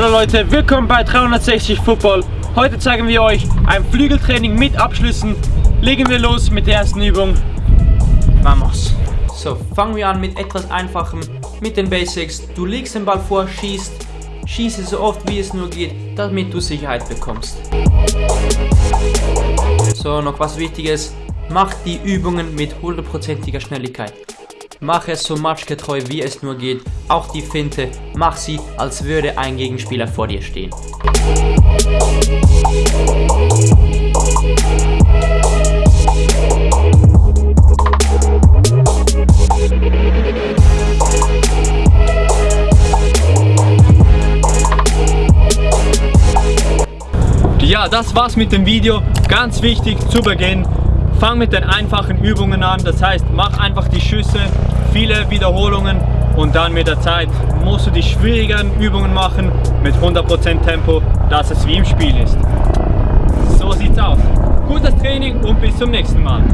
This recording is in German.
Hallo Leute, willkommen bei 360 Football. Heute zeigen wir euch ein Flügeltraining mit Abschlüssen. Legen wir los mit der ersten Übung. Vamos! So, fangen wir an mit etwas Einfachem, mit den Basics. Du legst den Ball vor, schießt, schieße so oft wie es nur geht, damit du Sicherheit bekommst. So, noch was Wichtiges. Mach die Übungen mit hundertprozentiger Schnelligkeit. Mach es so matchgetreu wie es nur geht. Auch die Finte, mach sie, als würde ein Gegenspieler vor dir stehen. Ja, das war's mit dem Video. Ganz wichtig zu Beginn, Fang mit den einfachen Übungen an, das heißt, mach einfach die Schüsse, viele Wiederholungen und dann mit der Zeit musst du die schwierigen Übungen machen mit 100% Tempo, dass es wie im Spiel ist. So sieht's aus. Gutes Training und bis zum nächsten Mal.